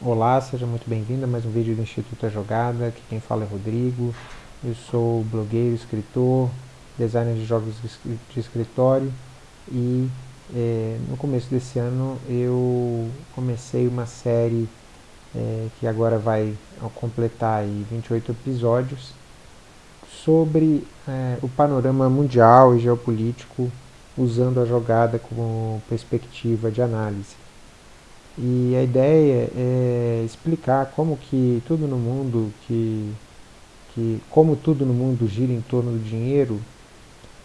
Olá, seja muito bem-vindo a mais um vídeo do Instituto A Jogada. Aqui quem fala é Rodrigo. Eu sou blogueiro, escritor, designer de jogos de escritório e é, no começo desse ano eu comecei uma série é, que agora vai completar aí 28 episódios sobre é, o panorama mundial e geopolítico usando a jogada como perspectiva de análise. E a ideia é explicar como que tudo no mundo, que, que como tudo no mundo gira em torno do dinheiro,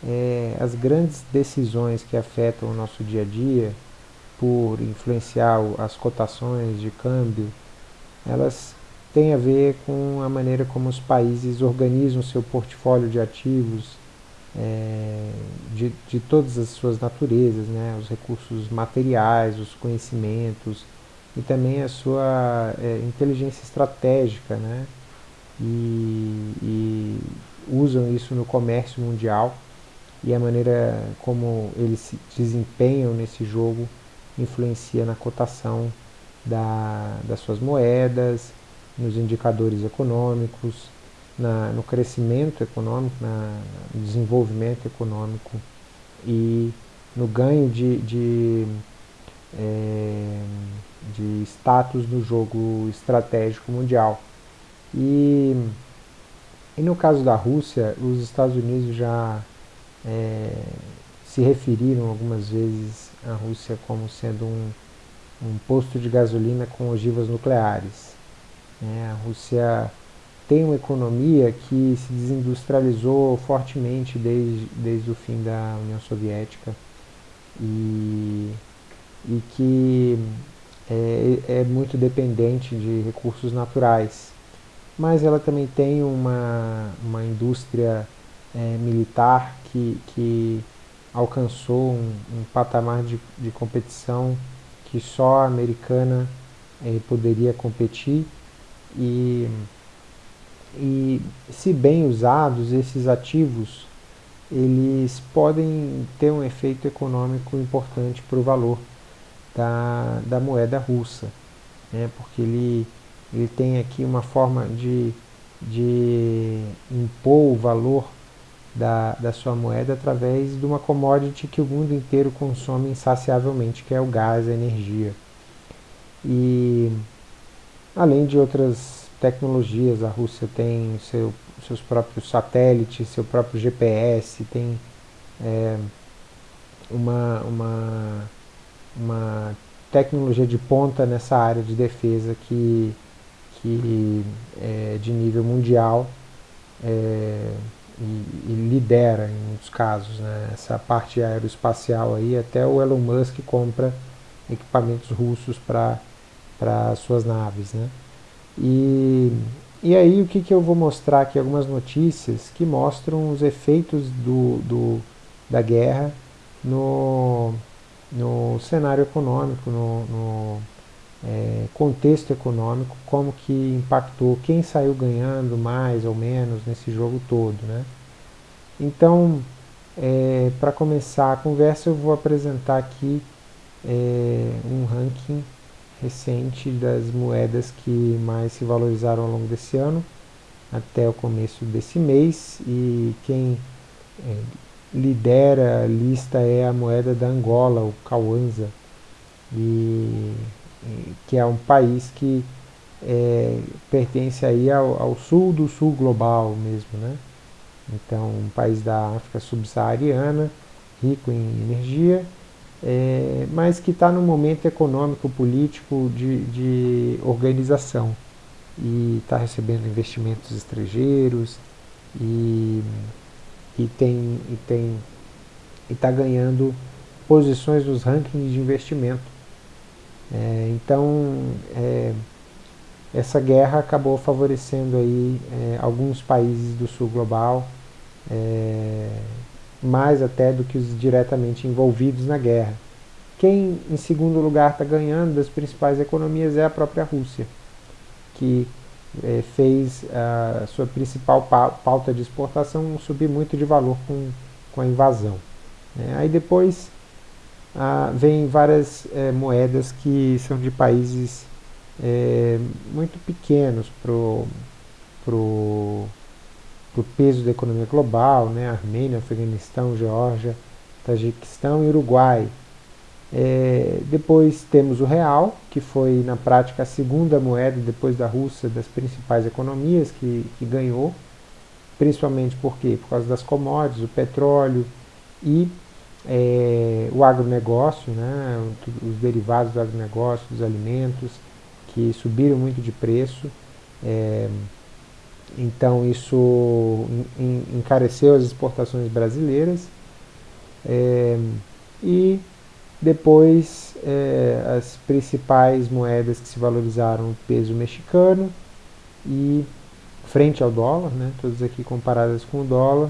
é, as grandes decisões que afetam o nosso dia a dia, por influenciar as cotações de câmbio, elas têm a ver com a maneira como os países organizam seu portfólio de ativos, é, de, de todas as suas naturezas, né? os recursos materiais, os conhecimentos e também a sua é, inteligência estratégica, né? E, e, usam isso no comércio mundial e a maneira como eles se desempenham nesse jogo influencia na cotação da, das suas moedas, nos indicadores econômicos, na, no crescimento econômico, na, no desenvolvimento econômico e no ganho de, de, é, de status no jogo estratégico mundial. E, e no caso da Rússia, os Estados Unidos já é, se referiram algumas vezes à Rússia como sendo um, um posto de gasolina com ogivas nucleares. É, a Rússia tem uma economia que se desindustrializou fortemente desde, desde o fim da União Soviética e, e que é, é muito dependente de recursos naturais. Mas ela também tem uma, uma indústria é, militar que, que alcançou um, um patamar de, de competição que só a americana é, poderia competir e e se bem usados, esses ativos eles podem ter um efeito econômico importante para o valor da, da moeda russa, né? porque ele, ele tem aqui uma forma de, de impor o valor da, da sua moeda através de uma commodity que o mundo inteiro consome insaciavelmente, que é o gás, a energia. E além de outras tecnologias. A Rússia tem seu, seus próprios satélites, seu próprio GPS, tem é, uma, uma, uma tecnologia de ponta nessa área de defesa que, que é de nível mundial é, e, e, lidera em muitos casos. Né? Essa parte aeroespacial aí, até o Elon Musk compra equipamentos russos para suas naves. Né? E, e aí o que, que eu vou mostrar aqui? Algumas notícias que mostram os efeitos do, do, da guerra no, no cenário econômico, no, no é, contexto econômico, como que impactou, quem saiu ganhando mais ou menos nesse jogo todo. Né? Então, é, para começar a conversa, eu vou apresentar aqui é, um ranking recente das moedas que mais se valorizaram ao longo desse ano, até o começo desse mês, e quem é, lidera a lista é a moeda da Angola, o Kwanza, e, e, que é um país que é, pertence aí ao, ao, sul do sul global mesmo, né? Então, um país da África subsaariana, rico em energia, é, mas que está no momento econômico, político de, de organização e está recebendo investimentos estrangeiros e, e tem e tem está ganhando posições nos rankings de investimento. É, então é, essa guerra acabou favorecendo aí é, alguns países do sul global é, mais até do que os diretamente envolvidos na guerra. Quem em segundo lugar está ganhando das principais economias é a própria Rússia, que é, fez a sua principal pauta de exportação subir muito de valor com, com a invasão. Né? Aí depois ah, vem várias é, moedas que são de países é, muito pequenos para o pro peso da economia global, né? Armênia, Afeganistão, Geórgia, Tajiquistão e Uruguai. É, depois temos o real, que foi na prática a segunda moeda depois da Rússia das principais economias que, que ganhou, principalmente por quê? Por causa das commodities, o petróleo e é, o agronegócio, né? os derivados do agronegócio, dos alimentos, que subiram muito de preço. É, então isso encareceu as exportações brasileiras. É, e depois é, as principais moedas que se valorizaram, o peso mexicano e frente ao dólar, né, todas aqui comparadas com o dólar,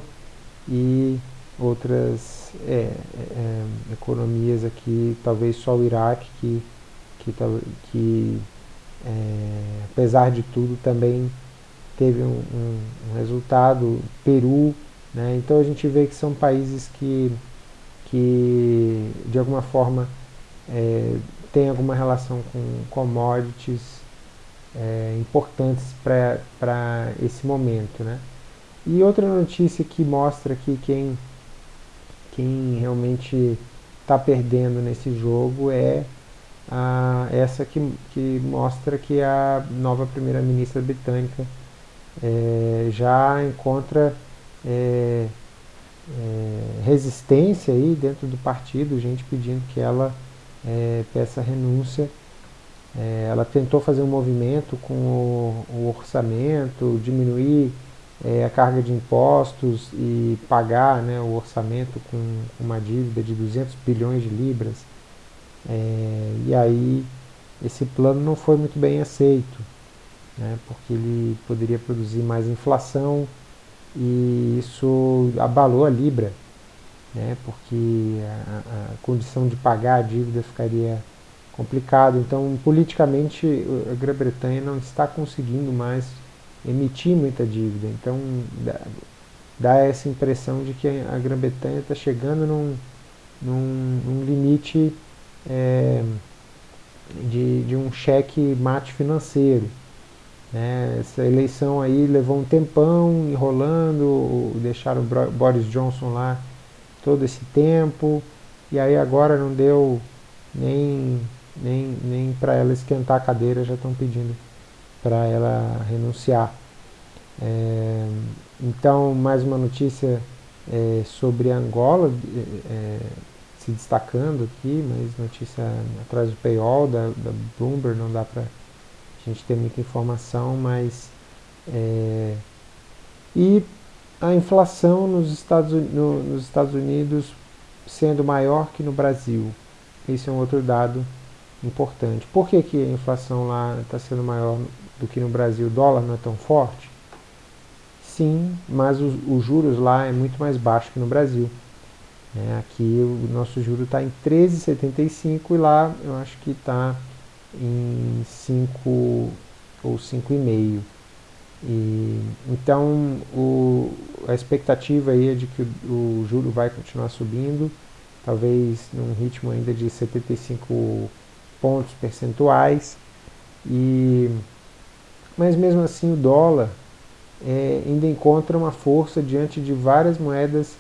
e outras é, economias aqui, talvez só o Iraque, que, que, que apesar de tudo também teve um, um, um, resultado, Peru, né? então a gente vê que são países que, que de alguma forma é, têm alguma relação com commodities é, importantes para esse momento. Né? E outra notícia que mostra que quem, quem realmente está perdendo nesse jogo é a, essa que, que mostra que a nova primeira-ministra britânica é, já encontra é, é, resistência aí dentro do partido, gente pedindo que ela é, peça renúncia. É, ela tentou fazer um movimento com o, o orçamento, diminuir é, a carga de impostos e pagar né, o orçamento com uma dívida de 200 bilhões de libras. e aí esse plano não foi muito bem aceito né, porque ele poderia produzir mais inflação e isso abalou a Libra, né, porque a, a condição de pagar a dívida ficaria complicado. Então, politicamente, a Grã-Bretanha não está conseguindo mais emitir muita dívida. Então, dá, dá essa impressão de que a Grã-Bretanha está chegando num, num, num limite é, de, de um cheque mate financeiro. Né? Essa eleição aí levou um tempão enrolando, deixaram o Boris Johnson lá todo esse tempo, e aí agora não deu nem, nem, nem para ela esquentar a cadeira, já estão pedindo para ela renunciar. É, então, mais uma notícia é, sobre Angola é, se destacando aqui, mas notícia atrás do paywall da, da Bloomberg, não dá para a gente tem muita informação, mas é, e a inflação nos Estados, no, nos Estados Unidos sendo maior que no Brasil. Esse é um outro dado importante. Por que, que a inflação lá está sendo maior do que no Brasil? O dólar não é tão forte? Sim, mas os, os juros lá é muito mais baixo que no Brasil. É, aqui o nosso juro está em 13,75 e lá eu acho que está em 5 ou 5,5. E, então o, a expectativa aí é de que o, o juro vai continuar subindo, talvez num ritmo ainda de 75 pontos percentuais. E, mas mesmo assim o dólar é, ainda encontra uma força diante de várias moedas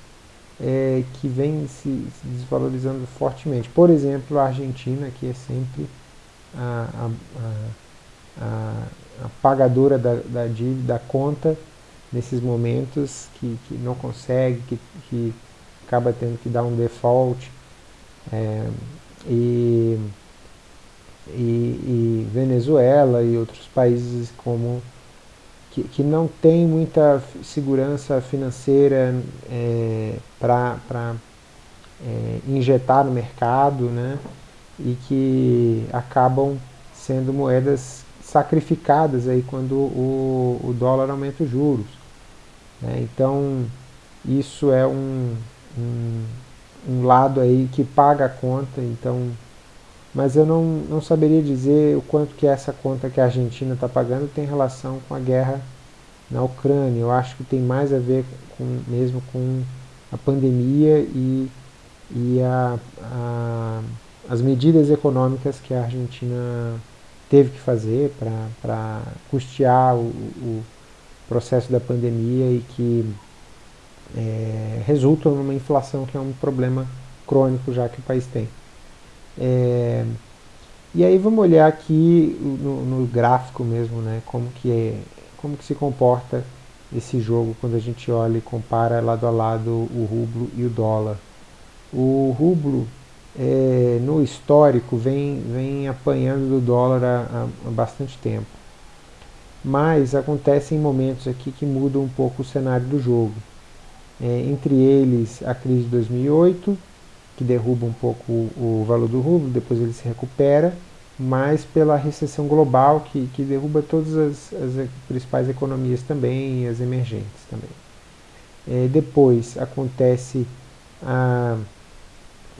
é, que vêm se, se desvalorizando fortemente. Por exemplo, a Argentina, que é sempre a, a, a, a pagadora da, da dívida, da conta, nesses momentos que, que não consegue, que, que acaba tendo que dar um default. É, e, e, e, Venezuela e outros países como que, que não tem muita segurança financeira é, para é, injetar no mercado, né? E que acabam sendo moedas sacrificadas aí quando o, o dólar aumenta os juros. Né? Então, isso é um, um, um, lado aí que paga a conta, então, mas eu não, não saberia dizer o quanto que essa conta que a Argentina está pagando tem relação com a guerra na Ucrânia. Eu acho que tem mais a ver com, mesmo com a pandemia e, e a, a as medidas econômicas que a Argentina teve que fazer para custear o, o, processo da pandemia e que é, resulta numa inflação que é um problema crônico já que o país tem. É, e aí vamos olhar aqui no, no, gráfico mesmo, né, como que, é, como que se comporta esse jogo quando a gente olha e compara lado a lado o rublo e o dólar. O rublo é, no histórico vem, vem apanhando do dólar há, há bastante tempo. Mas acontecem momentos aqui que mudam um pouco o cenário do jogo. É, entre eles a crise de 2008, que derruba um pouco o, o valor do rublo, depois ele se recupera, mas pela recessão global que, que derruba todas as, as principais economias também as emergentes também. É, depois acontece a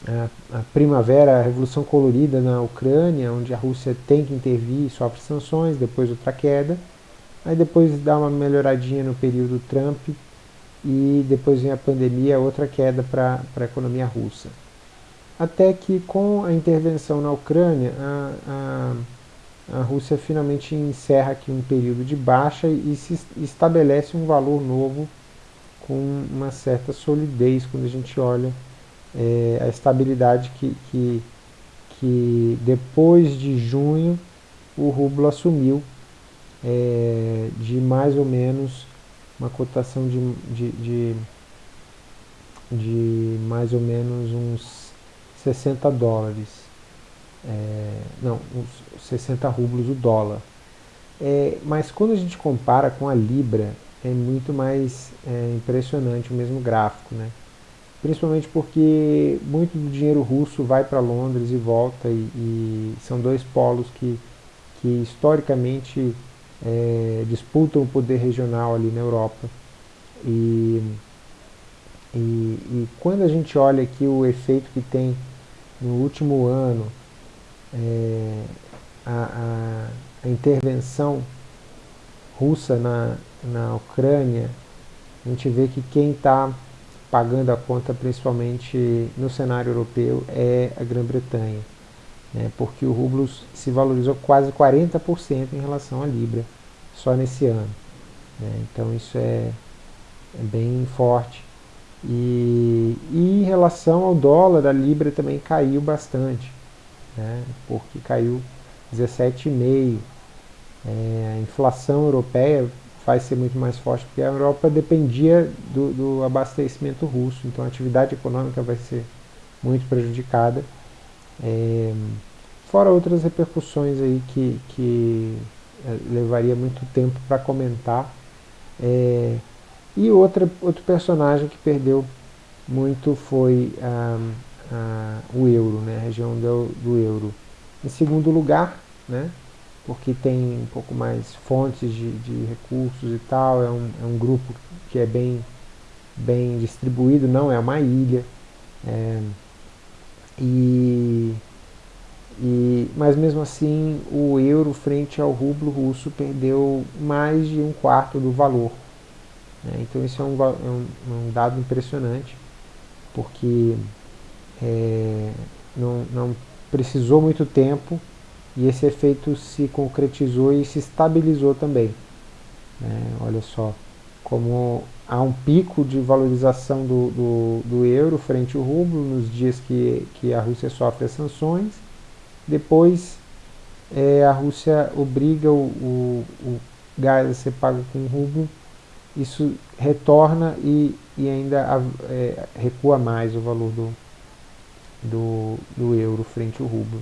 a, a, primavera, a revolução colorida na Ucrânia, onde a Rússia tem que intervir e sofre sanções, depois outra queda, aí depois dá uma melhoradinha no período Trump e depois vem a pandemia, outra queda para a economia russa. Até que com a intervenção na Ucrânia, a, a, a Rússia finalmente encerra aqui um período de baixa e se estabelece um valor novo com uma certa solidez quando a gente olha é, a estabilidade que, que, que depois de junho o rublo assumiu é, de mais ou menos uma cotação de, de, de, de mais ou menos uns 60 dólares. É, não, uns 60 rublos o dólar. É, mas quando a gente compara com a Libra, é muito mais é, impressionante o mesmo gráfico. Né? Principalmente porque muito do dinheiro russo vai para Londres e volta, e, e, são dois polos que, que historicamente é, disputam o poder regional ali na Europa. E, e, e, quando a gente olha aqui o efeito que tem no último ano, é, a, a, a intervenção russa na, na Ucrânia, a gente vê que quem está pagando a conta principalmente no cenário europeu é a Grã-Bretanha, né, porque o rublo se valorizou quase 40% em relação à Libra só nesse ano. Né, então isso é, é bem forte. E, e, em relação ao dólar, a Libra também caiu bastante, né, porque caiu 17,5%. É, a inflação europeia vai ser muito mais forte, porque a Europa dependia do, do abastecimento russo, então a atividade econômica vai ser muito prejudicada. É, fora outras repercussões aí que, que é, levaria muito tempo para comentar. É, e outra, outro personagem que perdeu muito foi a, a, o euro, né, a região do, do euro. Em segundo lugar, né, porque tem um pouco mais fontes de, de recursos e tal, é um, é um grupo que é bem, bem distribuído, não é uma ilha. É, e, e, mas mesmo assim o euro frente ao rublo russo perdeu mais de um quarto do valor. Né? Então isso é um, é um, um, dado impressionante, porque é, não, não precisou muito tempo e esse efeito se concretizou e se estabilizou também. É, olha só, como há um pico de valorização do, do, do, euro frente ao rublo nos dias que, que a Rússia sofre as sanções, depois é, a Rússia obriga o, o, o, gás a ser pago com rublo, isso retorna e, e ainda é, recua mais o valor do, do, do euro frente ao rublo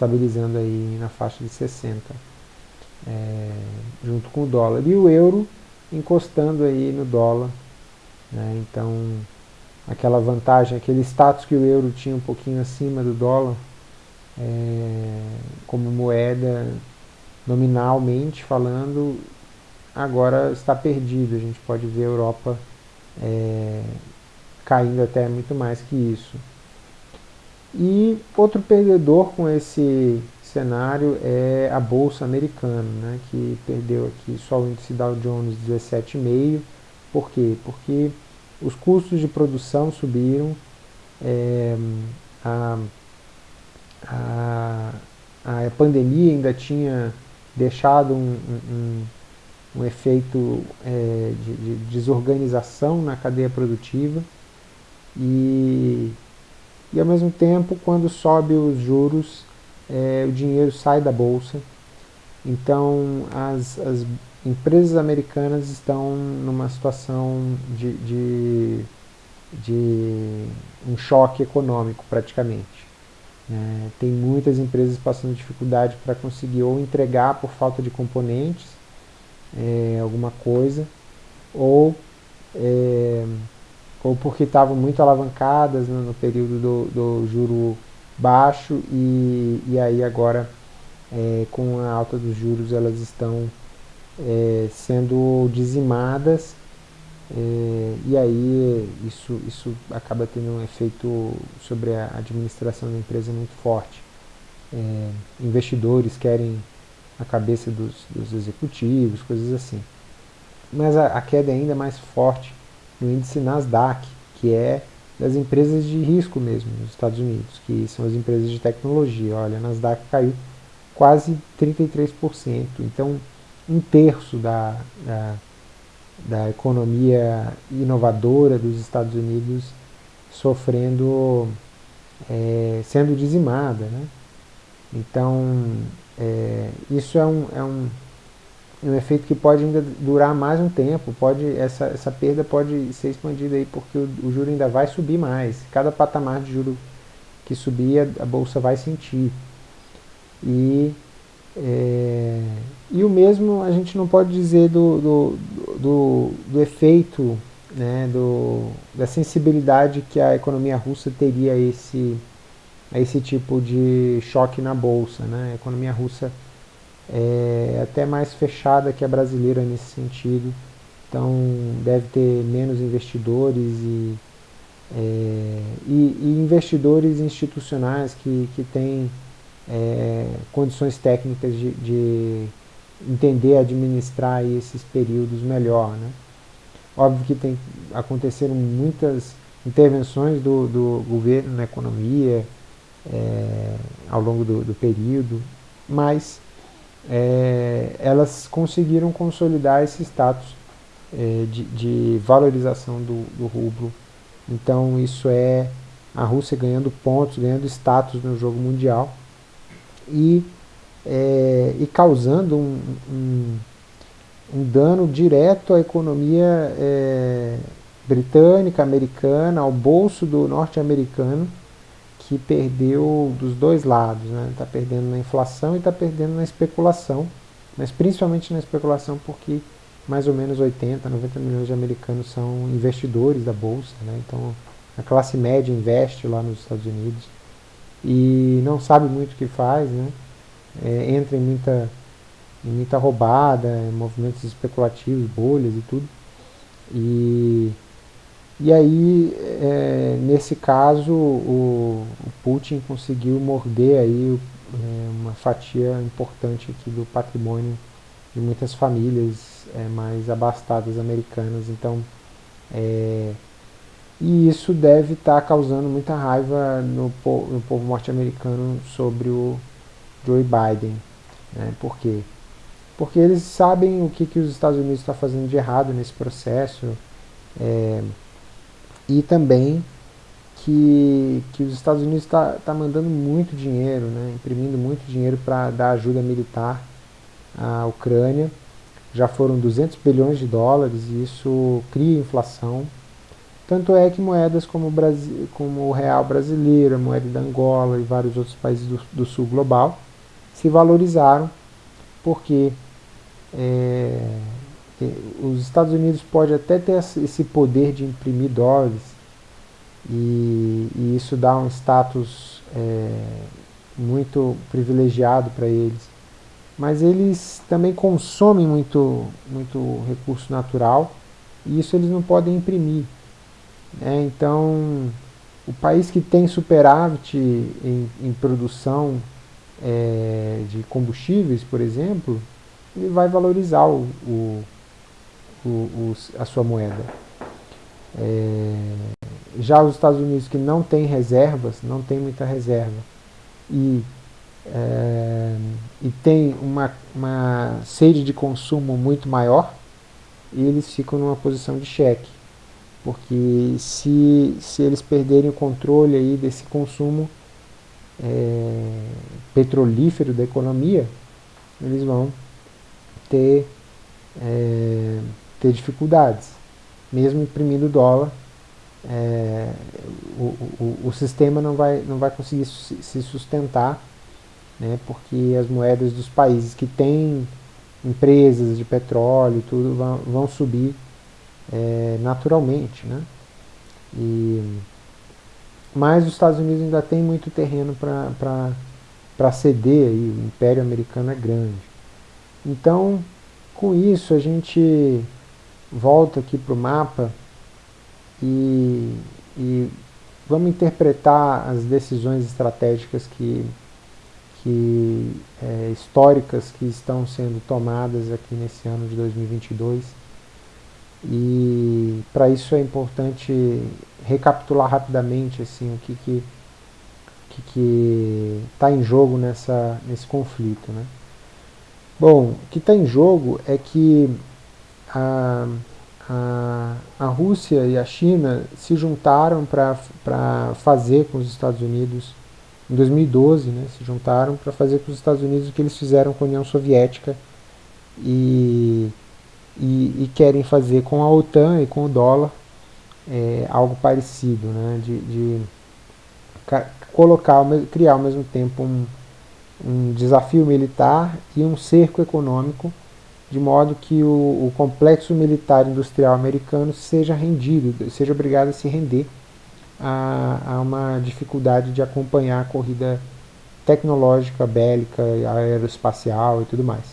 estabilizando aí na faixa de 60, é, junto com o dólar. E o euro encostando aí no dólar, né, então aquela vantagem, aquele status que o euro tinha um pouquinho acima do dólar, é, como moeda nominalmente falando, agora está perdido. A gente pode ver a Europa é, caindo até muito mais que isso. E outro perdedor com esse cenário é a Bolsa Americana, né, que perdeu aqui só o índice Dow Jones 17,5%. Por quê? Porque os custos de produção subiram, é, a, a, a pandemia ainda tinha deixado um, um, um efeito é, de, de, desorganização na cadeia produtiva e, e ao mesmo tempo quando sobe os juros é, o dinheiro sai da bolsa. Então as, as empresas americanas estão numa situação de, de, de um choque econômico praticamente. É, tem muitas empresas passando dificuldade para conseguir ou entregar por falta de componentes é, alguma coisa, ou, é, ou porque estavam muito alavancadas né, no período do, do, juro baixo e, e aí agora é, com a alta dos juros elas estão é, sendo dizimadas é, e aí isso, isso acaba tendo um efeito sobre a administração da empresa muito forte. É, investidores querem a cabeça dos, dos, executivos, coisas assim. Mas a, a, queda é ainda mais forte no índice Nasdaq, que é das empresas de risco mesmo nos Estados Unidos, que são as empresas de tecnologia. Olha, a Nasdaq caiu quase 33%, então um terço da, da da economia inovadora dos Estados Unidos sofrendo, é, sendo dizimada. Né? Então, é, isso é um, é, um, um efeito que pode ainda durar mais um tempo, pode, essa, essa perda pode ser expandida aí porque o, o juro ainda vai subir mais. Cada patamar de juro que subir, a, a bolsa vai sentir. E é, e o mesmo a gente não pode dizer do, do, do, do efeito, né, do, da sensibilidade que a economia russa teria a esse, a esse tipo de choque na bolsa. Né? A economia russa é até mais fechada que a brasileira nesse sentido, então deve ter menos investidores e, é, e, e investidores institucionais que, que têm é, condições técnicas de, de, entender, administrar esses períodos melhor. Né? Óbvio que tem, aconteceram muitas intervenções do, do governo na economia é, ao longo do, do período, mas é, elas conseguiram consolidar esse status é, de, de, valorização do, do rublo. Então isso é a Rússia ganhando pontos, ganhando status no jogo mundial e, é, e causando um, um, um, dano direto à economia é, britânica, americana, ao bolso do norte-americano, que perdeu dos dois lados, está né? Tá perdendo na inflação e está perdendo na especulação, mas principalmente na especulação porque mais ou menos 80, 90 milhões de americanos são investidores da bolsa, né? então a classe média investe lá nos Estados Unidos e não sabe muito o que faz, né? É, entra em muita, em muita roubada, em movimentos especulativos, bolhas e tudo. E, e aí, é, nesse caso, o, o, Putin conseguiu morder aí é, uma fatia importante aqui do patrimônio de muitas famílias é, mais abastadas americanas. Então, é, e isso deve estar tá causando muita raiva no, po no povo norte-americano sobre o Joe Biden. Né? Por quê? Porque eles sabem o que, que os Estados Unidos estão tá fazendo de errado nesse processo é, e também que, que os Estados Unidos está tá mandando muito dinheiro, né? imprimindo muito dinheiro para dar ajuda militar à Ucrânia. Já foram 200 bilhões de dólares e isso cria inflação tanto é que moedas como o, Brasil, como o real brasileiro, a moeda da Angola e vários outros países do, do sul global se valorizaram porque é, os Estados Unidos pode até ter esse poder de imprimir dólares e, e isso dá um status é, muito privilegiado para eles. Mas eles também consomem muito, muito recurso natural e isso eles não podem imprimir. É, então, o país que tem superávit em, em produção é, de combustíveis, por exemplo, ele vai valorizar o, o, o, a sua moeda. É, já os Estados Unidos que não tem reservas, não tem muita reserva, e é, e tem uma, uma sede de consumo muito maior, eles ficam numa posição de cheque. Porque se, se eles perderem o controle aí desse consumo é, petrolífero da economia, eles vão ter, é, ter dificuldades. Mesmo imprimindo dólar, é, o, o, o, sistema não vai, não vai conseguir se sustentar, né, porque as moedas dos países que têm empresas de petróleo e tudo vão, vão subir é, naturalmente. Né? E, mas os Estados Unidos ainda tem muito terreno para ceder, aí, o Império Americano é grande. Então, com isso, a gente volta aqui para o mapa e, e vamos interpretar as decisões estratégicas que, que é, históricas que estão sendo tomadas aqui nesse ano de 2022 e para isso é importante recapitular rapidamente assim, o que que que está em jogo nessa, nesse conflito. Né? Bom, o que está em jogo é que a, a, a Rússia e a China se juntaram para fazer com os Estados Unidos, em 2012, né, se juntaram para fazer com os Estados Unidos o que eles fizeram com a União Soviética e e, e, querem fazer com a OTAN e com o dólar é, algo parecido, né, de, de colocar, criar ao mesmo tempo um, um desafio militar e um cerco econômico, de modo que o, o complexo militar industrial americano seja rendido, seja obrigado a se render a, a uma dificuldade de acompanhar a corrida tecnológica, bélica, aeroespacial e tudo mais.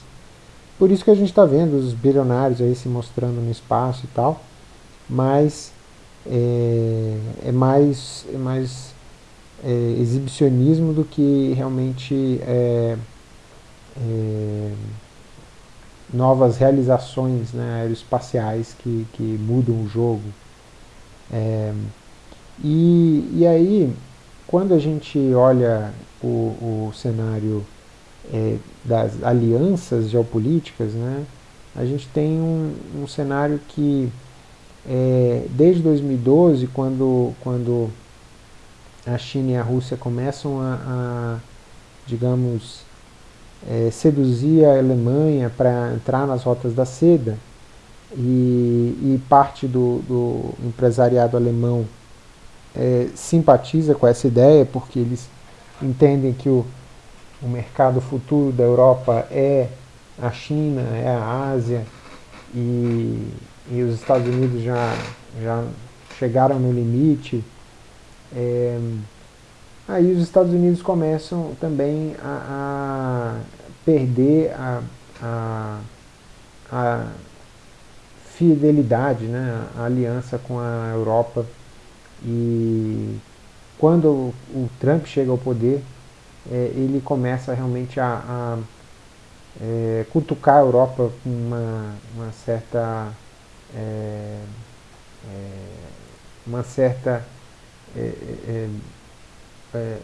Por isso que a gente está vendo os bilionários aí se mostrando no espaço e tal, mas é, é mais, é mais é, exibicionismo do que realmente é, é, novas realizações né, aeroespaciais que, que mudam o jogo. É, e, e aí, quando a gente olha o, o cenário é, das alianças geopolíticas, né, a gente tem um, um cenário que, é, desde 2012, quando, quando a China e a Rússia começam a, a digamos, é, seduzir a Alemanha para entrar nas rotas da seda, e, e parte do, do, empresariado alemão é, simpatiza com essa ideia, porque eles entendem que o, o mercado futuro da Europa é a China, é a Ásia, e, e os Estados Unidos já, já chegaram no limite. É, aí os Estados Unidos começam também a, a perder a, a, a, fidelidade, né, a aliança com a Europa. E quando o, Trump chega ao poder, é, ele começa realmente a, a é, cutucar a Europa com uma, uma certa é, é uma certa é,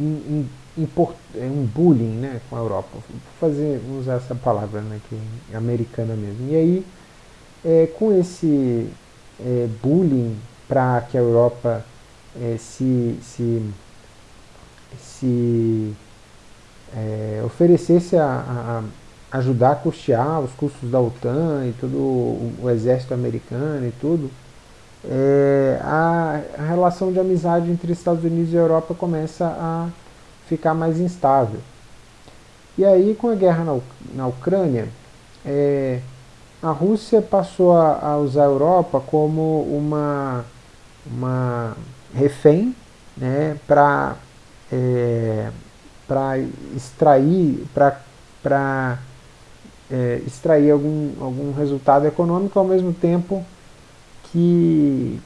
é, in, in, um bullying né, com a Europa. Vou fazer, usar essa palavra né, que é americana mesmo. E aí, com esse bullying para que a Europa se, se se é, oferecesse a, a, ajudar a custear os custos da OTAN e todo o, o exército americano e tudo, é, a, relação de amizade entre Estados Unidos e Europa começa a ficar mais instável. E aí, com a guerra na, na Ucrânia, é, a Rússia passou a, a, usar a Europa como uma, uma refém né, para é, para extrair, para é, extrair algum, algum resultado econômico ao mesmo tempo que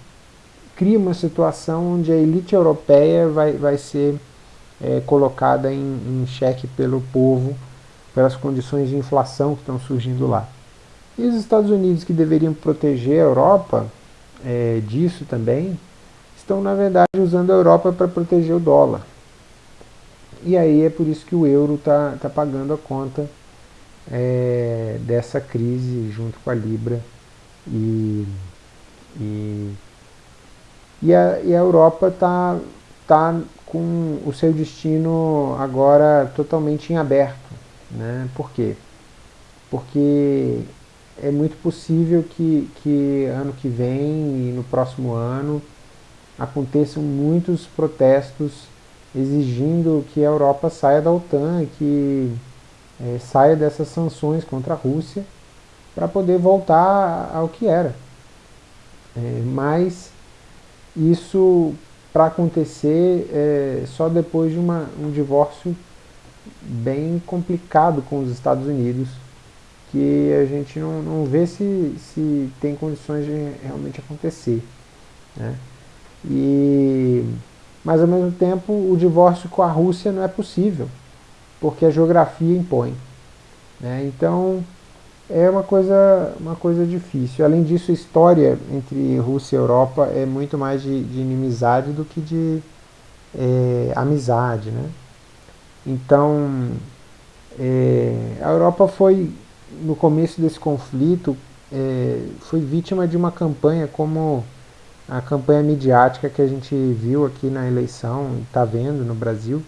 cria uma situação onde a elite europeia vai, vai ser é, colocada em, em xeque pelo povo, pelas condições de inflação que estão surgindo lá. E os Estados Unidos, que deveriam proteger a Europa é, disso também, estão na verdade usando a Europa para proteger o dólar. e aí é por isso que o euro está tá pagando a conta é, dessa crise junto com a Libra e, e, e, a, e a Europa está tá com o seu destino agora totalmente em aberto. Né? Por quê? Porque é muito possível que, que ano que vem e no próximo ano aconteçam muitos protestos exigindo que a Europa saia da OTAN que é, saia dessas sanções contra a Rússia para poder voltar ao que era. É, mas isso para acontecer é, só depois de uma, um divórcio bem complicado com os Estados Unidos, que a gente não, não vê se, se tem condições de realmente acontecer. Né? E, mas ao mesmo tempo o divórcio com a Rússia não é possível, porque a geografia impõe. Né? Então é uma coisa, uma coisa difícil. Além disso, a história entre Rússia e Europa é muito mais de, de inimizade do que de é, amizade. Né? Então, é, a Europa foi, no começo desse conflito, é, foi vítima de uma campanha como a campanha midiática que a gente viu aqui na eleição, está vendo no Brasil,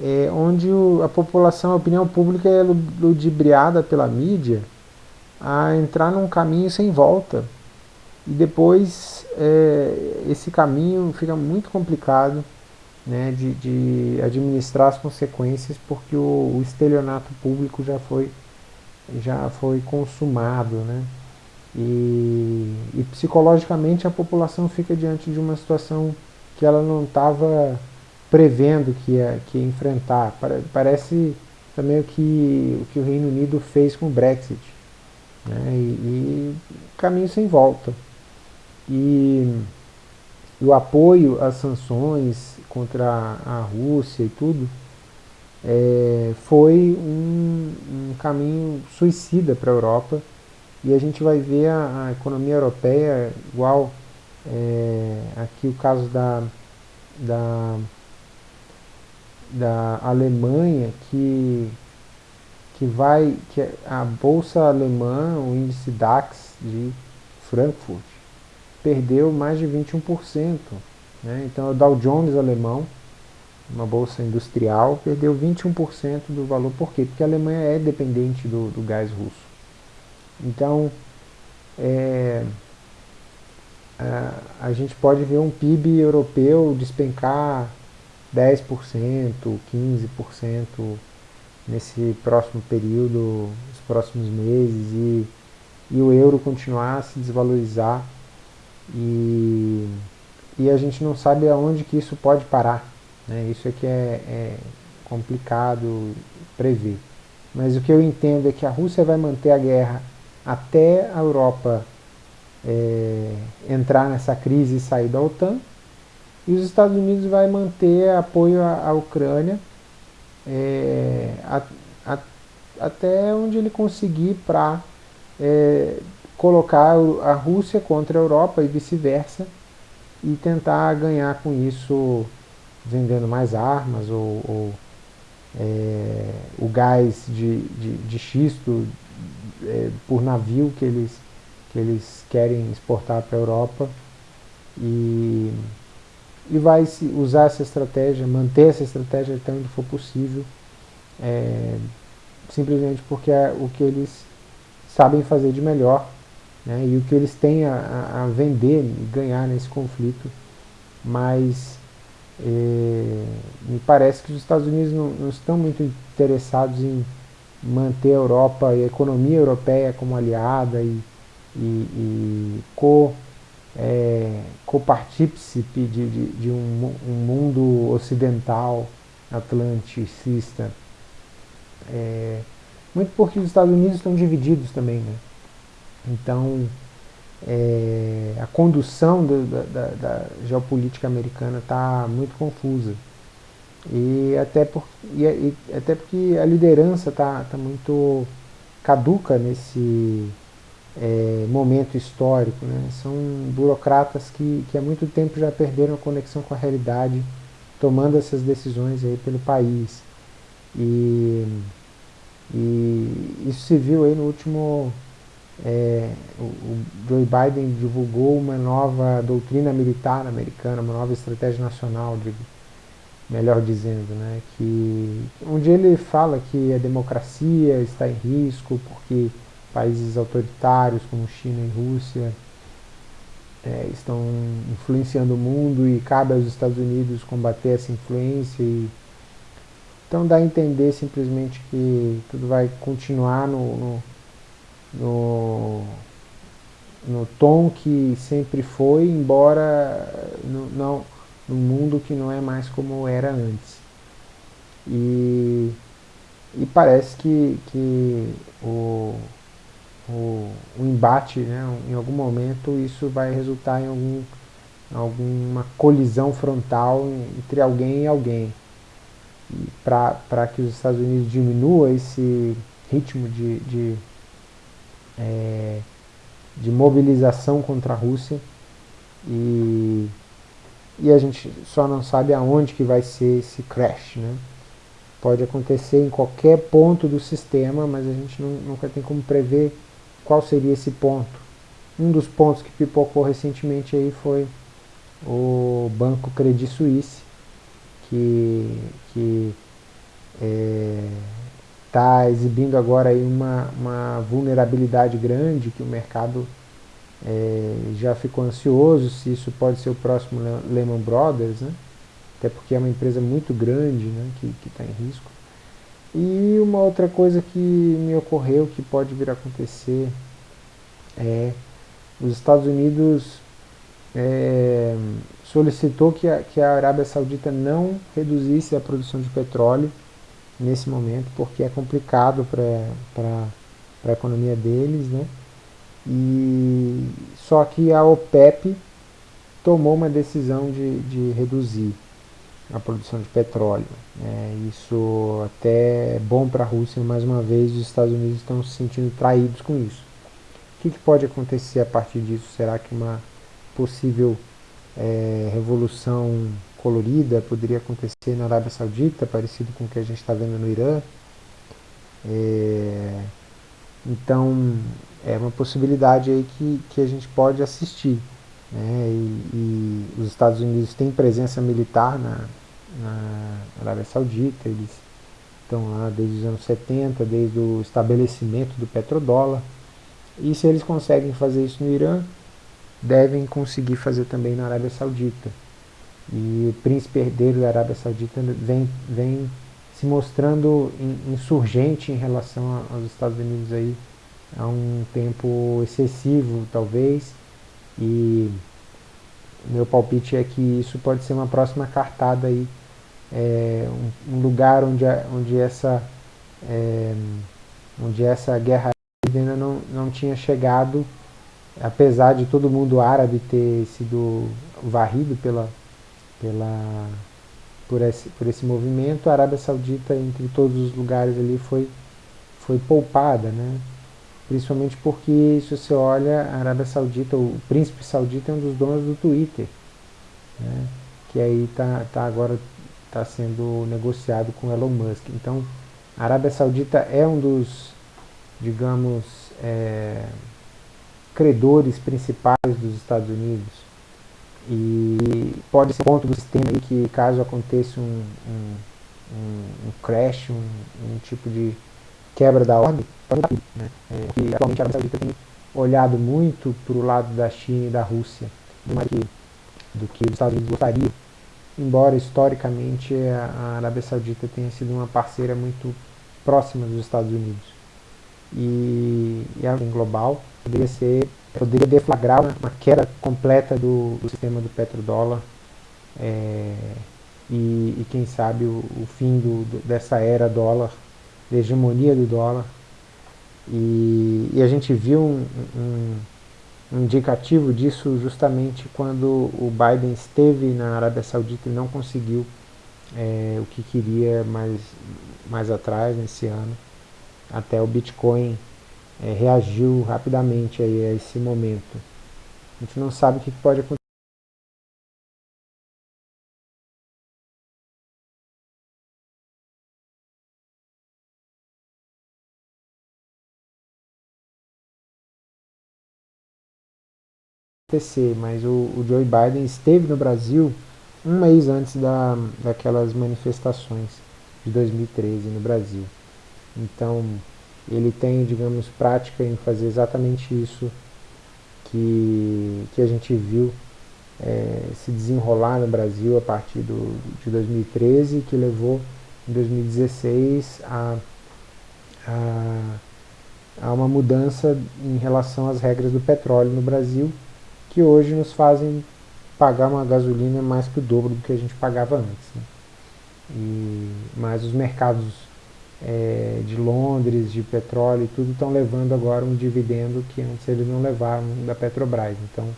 é, onde o, a população, a opinião pública é ludibriada pela mídia a entrar num caminho sem volta. E depois é, esse caminho fica muito complicado né, de, de, administrar as consequências porque o, o, estelionato público já foi, já foi consumado. Né? E, e psicologicamente a população fica diante de uma situação que ela não estava prevendo que ia, que ia enfrentar. Parece também o que o, que o Reino Unido fez com o Brexit. Né? E, e caminho sem volta. E, o apoio às sanções contra a, a Rússia e tudo é, foi um, um, caminho suicida para a Europa. E a gente vai ver a, a economia europeia igual é, aqui o caso da, da da Alemanha que, que vai, que a bolsa alemã, o índice DAX de Frankfurt, perdeu mais de 21%. Né? Então o Dow Jones alemão, uma bolsa industrial, perdeu 21% do valor. Por quê? Porque a Alemanha é dependente do, do gás russo. Então, é, a, a gente pode ver um PIB europeu despencar 10%, 15% nesse próximo período, nos próximos meses, e, e o euro continuar a se desvalorizar e, e a gente não sabe aonde que isso pode parar. Né? Isso é que é, é complicado prever. Mas o que eu entendo é que a Rússia vai manter a guerra até a Europa é, entrar nessa crise e sair da OTAN, e os Estados Unidos vai manter apoio à, Ucrânia é, a, a, até onde ele conseguir para é, colocar a Rússia contra a Europa e vice-versa e tentar ganhar com isso vendendo mais armas ou, ou é, o gás de, de, de xisto é, por navio que eles, que eles querem exportar para a Europa. E e vai se usar essa estratégia, manter essa estratégia até onde for possível, é, simplesmente porque é o que eles sabem fazer de melhor né, e o que eles têm a, a vender e ganhar nesse conflito, mas é, me parece que os Estados Unidos não, não, estão muito interessados em manter a Europa e a economia europeia como aliada e, e, e co é, copartícipe de, de, de um, um, mundo ocidental atlanticista. É, muito porque os Estados Unidos estão divididos também. Né? Então, é, a condução do, da, da, geopolítica americana está muito confusa. E até, por, e, e até porque a liderança está tá muito caduca nesse, é, momento histórico. Né? São burocratas que, que há muito tempo já perderam a conexão com a realidade tomando essas decisões aí pelo país. E, e isso se viu aí no último... É, o, Joe Biden divulgou uma nova doutrina militar americana, uma nova estratégia nacional, melhor dizendo, né, que onde ele fala que a democracia está em risco porque países autoritários como China e Rússia é, estão influenciando o mundo e cabe aos Estados Unidos combater essa influência. E, então dá a entender simplesmente que tudo vai continuar no, no, no, no tom que sempre foi, embora no, não, num mundo que não é mais como era antes. E, e parece que, que o, o, o embate, né, em algum momento, isso vai resultar em algum, alguma colisão frontal entre alguém e alguém. Para que os Estados Unidos diminua esse ritmo de, de, é, de mobilização contra a Rússia e, e a gente só não sabe aonde que vai ser esse crash. Né? Pode acontecer em qualquer ponto do sistema, mas a gente não, nunca tem como prever qual seria esse ponto? Um dos pontos que pipocou recentemente aí foi o banco Credit Suisse, que está é, exibindo agora aí uma, uma vulnerabilidade grande, que o mercado é, já ficou ansioso se isso pode ser o próximo Lehman Brothers, né? até porque é uma empresa muito grande né, que está em risco. E uma outra coisa que me ocorreu que pode vir a acontecer é os Estados Unidos é, solicitou que a, que a Arábia Saudita não reduzisse a produção de petróleo nesse momento, porque é complicado para a economia deles, né? E, só que a OPEP tomou uma decisão de, de reduzir a produção de petróleo. É, isso até é bom para a Rússia, mais uma vez os Estados Unidos estão se sentindo traídos com isso. O que, que pode acontecer a partir disso? Será que uma possível é, revolução colorida poderia acontecer na Arábia Saudita, parecido com o que a gente está vendo no Irã? É, então, é uma possibilidade aí que, que a gente pode assistir. Né? E, e, os Estados Unidos têm presença militar na, na Arábia Saudita, eles estão lá desde os anos 70, desde o estabelecimento do petrodólar. E se eles conseguem fazer isso no Irã, devem conseguir fazer também na Arábia Saudita. E o príncipe herdeiro da Arábia Saudita vem, vem se mostrando insurgente em relação aos Estados Unidos aí há um tempo excessivo, talvez, e meu palpite é que isso pode ser uma próxima cartada aí, é, um, lugar onde, onde, essa, é, onde essa guerra ainda não, não tinha chegado, apesar de todo mundo árabe ter sido varrido pela, pela, por, esse, por esse movimento, a Arábia Saudita, entre todos os lugares ali, foi, foi poupada, né? principalmente porque, se você olha, a Arábia Saudita, o príncipe saudita é um dos donos do Twitter, né? que aí está tá agora tá sendo negociado com Elon Musk. Então, a Arábia Saudita é um dos digamos, é, credores principais dos Estados Unidos. E pode ser ponto do sistema aí que caso aconteça um, um, um, um crash, um, um, tipo de quebra da ordem, né? é, que atualmente a Arábia Saudita tem olhado muito para o lado da China e da Rússia, do que, do que os Estados Unidos gostariam, embora historicamente a, Arábia Saudita tenha sido uma parceira muito próxima dos Estados Unidos. E, e a global poderia ser poderia deflagrar uma, queda completa do, do, sistema do petrodólar é, e, e, quem sabe o, o fim do, do, dessa era dólar, da hegemonia do dólar. E, e a gente viu um, um, indicativo disso justamente quando o Biden esteve na Arábia Saudita e não conseguiu é, o que queria mais, mais atrás nesse ano até o Bitcoin é, reagiu rapidamente aí a esse momento. A gente não sabe o que pode acontecer acontecer, mas o, o Joe Biden esteve no Brasil um mês antes da, daquelas manifestações de 2013 no Brasil. Então, ele tem, digamos, prática em fazer exatamente isso que, que a gente viu é, se desenrolar no Brasil a partir do, de 2013, que levou em 2016 a, a, a uma mudança em relação às regras do petróleo no Brasil, que hoje nos fazem pagar uma gasolina mais que o dobro do que a gente pagava antes. Né? E, mas os mercados é, de Londres, de petróleo e tudo estão levando agora um dividendo que antes eles não levaram da Petrobras. Então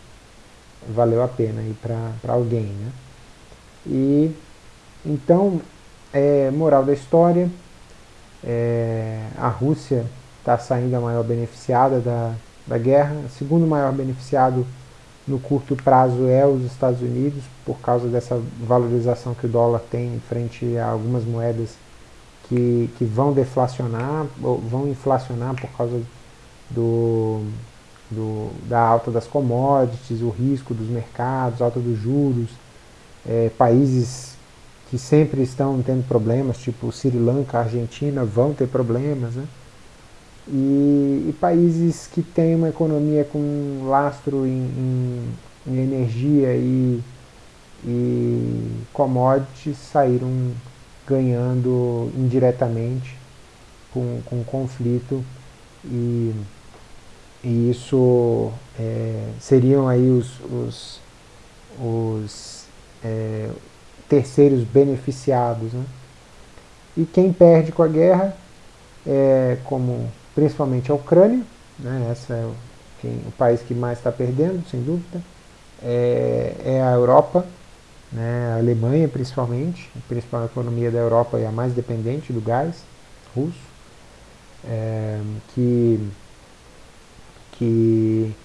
valeu a pena ir para alguém. Né? E então, é, moral da história, é, a Rússia está saindo a maior beneficiada da, da guerra, segundo maior beneficiado no curto prazo é os Estados Unidos, por causa dessa valorização que o dólar tem frente a algumas moedas que, que vão deflacionar, vão inflacionar por causa do, do, da alta das commodities, o risco dos mercados, alta dos juros, é, países que sempre estão tendo problemas, tipo Sri Lanka, Argentina, vão ter problemas, né? E, e, países que têm uma economia com lastro em, em, em energia e, e commodities saíram ganhando indiretamente com, com conflito e, e isso é, seriam aí os, os, os é, terceiros beneficiados. Né? E quem perde com a guerra, é, como principalmente a Ucrânia, né, essa é o, o país que mais está perdendo, sem dúvida, é, é, a Europa, né, a Alemanha principalmente, a principal economia da Europa é a mais dependente do gás russo, é, que, que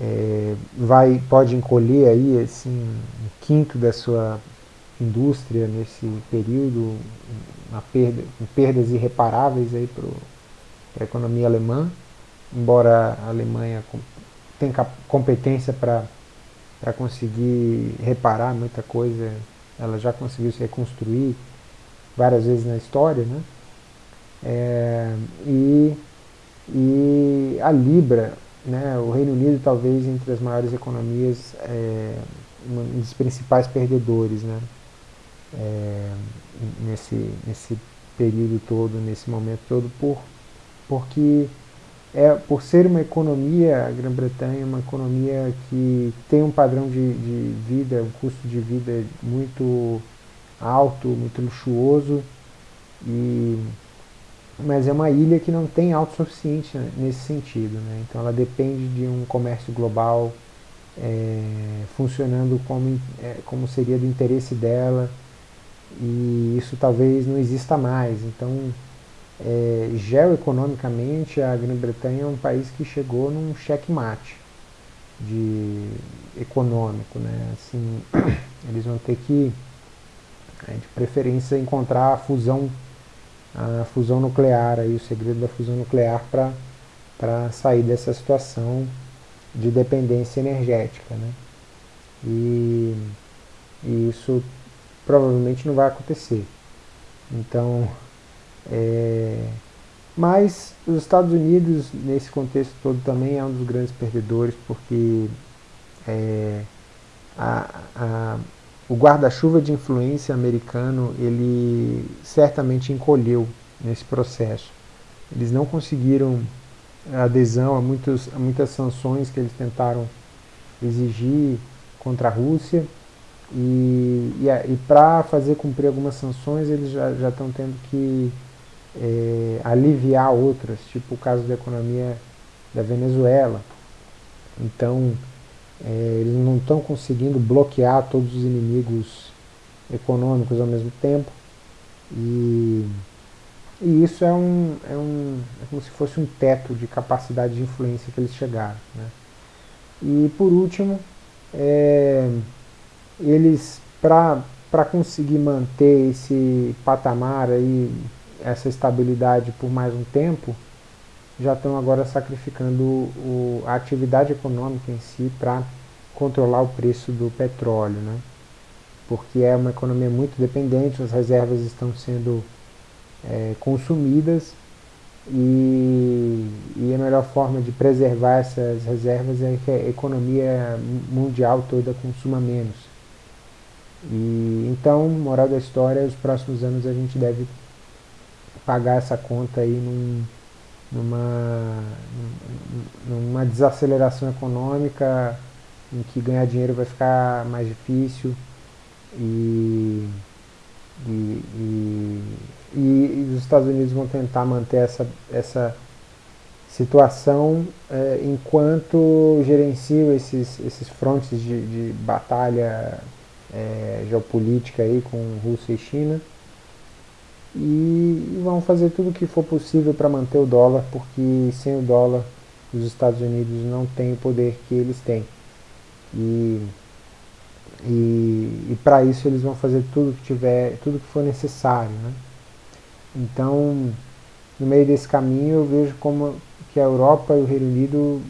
é, vai, pode encolher aí assim, um quinto da sua indústria nesse período, uma perda, perdas irreparáveis para a economia alemã, embora a Alemanha tenha competência para conseguir reparar muita coisa, ela já conseguiu se reconstruir várias vezes na história, né? É, e, e a Libra, né, o Reino Unido talvez entre as maiores economias, é, um dos principais perdedores, né? é, nesse, nesse período todo, nesse momento todo, por, porque é, por ser uma economia, a Grã-Bretanha é uma economia que tem um padrão de, de vida, um custo de vida muito alto, muito luxuoso, e, mas é uma ilha que não tem autossuficiência nesse sentido. Né? Então ela depende de um comércio global é, funcionando como, é, como seria do interesse dela, e isso talvez não exista mais. Então, é, geoeconomicamente, a Grã-Bretanha é um país que chegou num checkmate de econômico, né? Assim, eles vão ter que, é, de preferência, encontrar a fusão, a fusão nuclear, aí, o segredo da fusão nuclear para sair dessa situação de dependência energética, né? E, e isso provavelmente não vai acontecer. Então, é, mas os Estados Unidos, nesse contexto todo, também é um dos grandes perdedores, porque é, a, a, o guarda-chuva de influência americano, ele certamente encolheu nesse processo. Eles não conseguiram adesão a, muitos, a muitas sanções que eles tentaram exigir contra a Rússia, e, e, e para fazer cumprir algumas sanções, eles já estão tendo que é, aliviar outras, tipo o caso da economia da Venezuela. Então, é, eles não estão conseguindo bloquear todos os inimigos econômicos ao mesmo tempo. E, e isso é, um, é, um, é como se fosse um teto de capacidade de influência que eles chegaram. Né? E por último, é, eles, para conseguir manter esse patamar aí, essa estabilidade por mais um tempo, já estão agora sacrificando o, a atividade econômica em si para controlar o preço do petróleo, né? porque é uma economia muito dependente, as reservas estão sendo é, consumidas e, e, a melhor forma de preservar essas reservas é que a economia mundial toda consuma menos. E, então, moral da história, os próximos anos a gente deve pagar essa conta aí num, numa, numa desaceleração econômica em que ganhar dinheiro vai ficar mais difícil e, e, e, e os Estados Unidos vão tentar manter essa, essa situação é, enquanto gerenciam esses, esses frontes de, de batalha é, geopolítica aí com Rússia e China e vão fazer tudo o que for possível para manter o dólar, porque sem o dólar os Estados Unidos não têm o poder que eles têm. E, e, e para isso eles vão fazer tudo que tiver, tudo que for necessário. Né? Então, no meio desse caminho eu vejo como que a Europa e o Reino Unido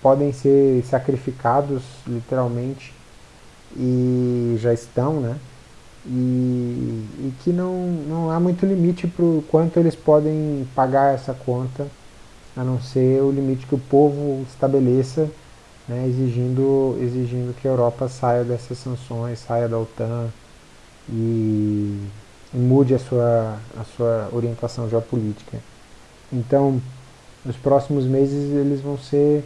podem ser sacrificados literalmente e já estão, né? E, e que não, não há muito limite para o quanto eles podem pagar essa conta, a não ser o limite que o povo estabeleça, né, exigindo, exigindo que a Europa saia dessas sanções, saia da OTAN e, e mude a sua, a sua orientação geopolítica. Então, nos próximos meses eles vão ser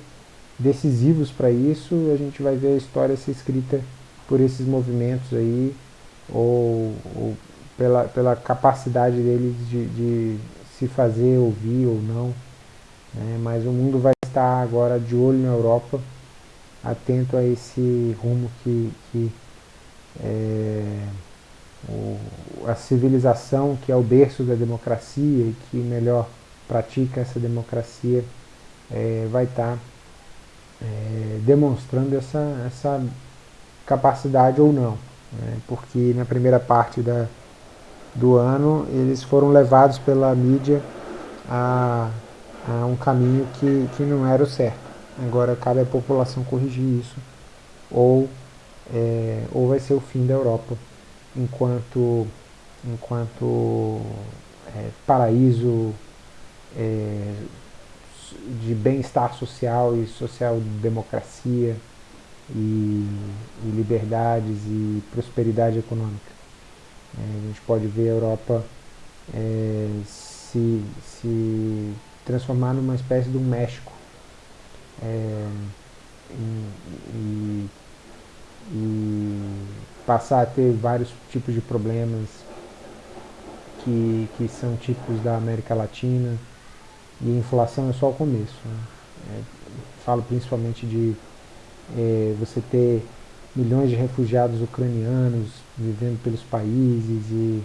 decisivos para isso, a gente vai ver a história ser escrita por esses movimentos aí, ou, ou pela, pela capacidade deles de, de, se fazer ouvir ou não. Né? Mas o mundo vai estar agora de olho na Europa, atento a esse rumo que, que é, o, a civilização, que é o berço da democracia e que melhor pratica essa democracia, é, vai estar é, demonstrando essa, essa capacidade ou não né, porque na primeira parte da, do ano eles foram levados pela mídia a, a um caminho que, que não era o certo. Agora cabe à população corrigir isso, ou, é, ou vai ser o fim da Europa enquanto, enquanto é, paraíso é, de bem-estar social e social-democracia e, e liberdades e prosperidade econômica. É, a gente pode ver a Europa é, se, se transformar numa espécie de um México é, e, e, passar a ter vários tipos de problemas que, que são típicos da América Latina e inflação é só o começo. Né? É, falo principalmente de é, você ter milhões de refugiados ucranianos vivendo pelos países e,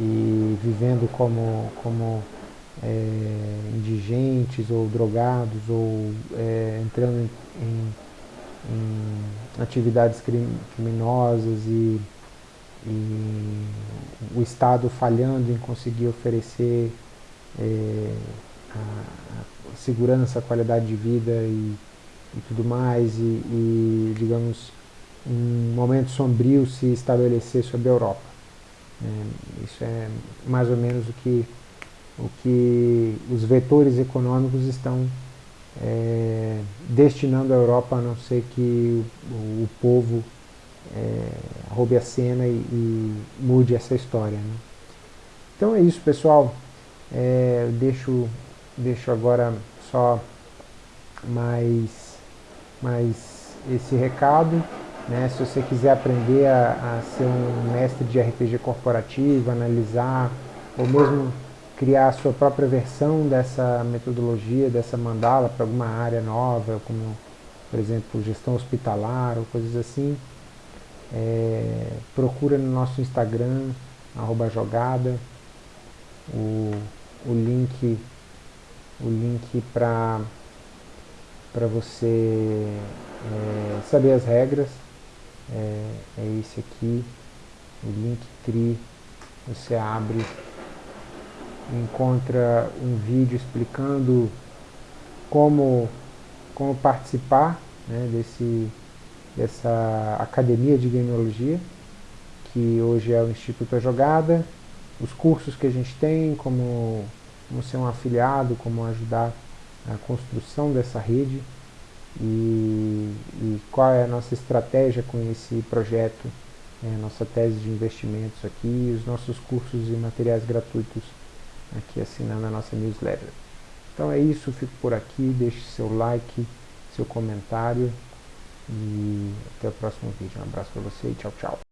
e vivendo como, como é, indigentes ou drogados ou é, entrando em, em, em atividades criminosas e, e, o Estado falhando em conseguir oferecer é, a, a segurança, a qualidade de vida e e tudo mais, e, e, digamos, um momento sombrio se estabelecer sobre a Europa. É, isso é mais ou menos o que, o que os vetores econômicos estão é, destinando a Europa, a não ser que o, o povo é, roube a cena e, e, mude essa história. Né? Então é isso, pessoal. É, deixo, deixo agora só mais mas esse recado, né, se você quiser aprender a, a ser um mestre de RPG corporativo, analisar, ou mesmo criar a sua própria versão dessa metodologia, dessa mandala para alguma área nova, como por exemplo gestão hospitalar ou coisas assim, é, procura no nosso Instagram, jogada, o, o link, o link para para você é, saber as regras. É, é esse aqui, o Linktree. Você abre, encontra um vídeo explicando como, como participar né, desse, dessa academia de gameologia, que hoje é o Instituto A Jogada, os cursos que a gente tem, como, como ser um afiliado, como ajudar a construção dessa rede e, e qual é a nossa estratégia com esse projeto, é, nossa tese de investimentos aqui, os nossos cursos e materiais gratuitos aqui assinando a nossa newsletter. Então é isso, fico por aqui, deixe seu like, seu comentário e até o próximo vídeo. Um abraço para você e tchau, tchau.